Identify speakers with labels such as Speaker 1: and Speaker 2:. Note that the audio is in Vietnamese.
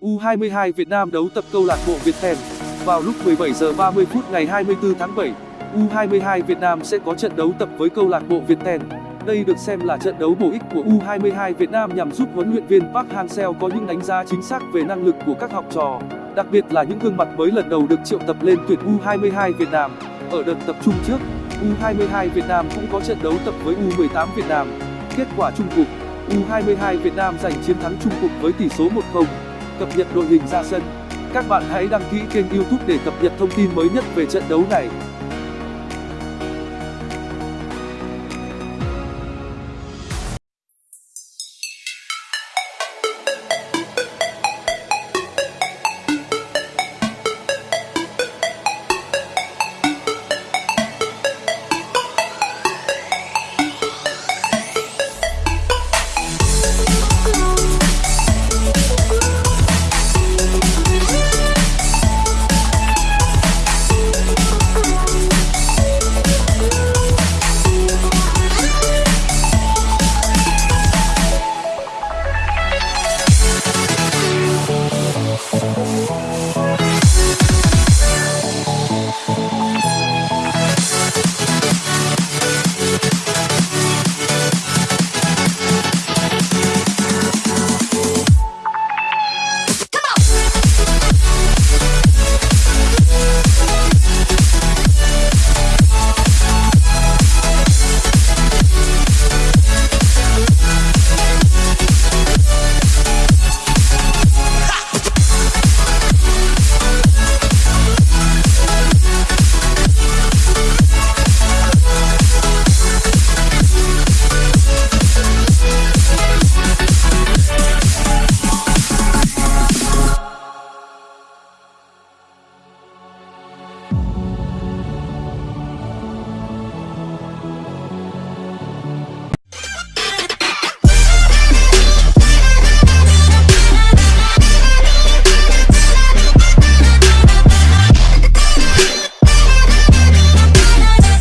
Speaker 1: U22 Việt Nam đấu tập câu lạc bộ Viettel vào lúc 17 giờ 30 phút ngày 24 tháng 7. U22 Việt Nam sẽ có trận đấu tập với câu lạc bộ Viettel. Đây được xem là trận đấu bổ ích của U22 Việt Nam nhằm giúp huấn luyện viên Park Hang-seo có những đánh giá chính xác về năng lực của các học trò, đặc biệt là những gương mặt mới lần đầu được triệu tập lên tuyển U22 Việt Nam. Ở đợt tập trung trước, U22 Việt Nam cũng có trận đấu tập với U18 Việt Nam. Kết quả chung cuộc, U22 Việt Nam giành chiến thắng chung cuộc với tỷ số 1-0. Cập nhật đội hình ra sân. Các bạn hãy đăng ký kênh YouTube để cập nhật thông tin mới nhất về trận đấu này.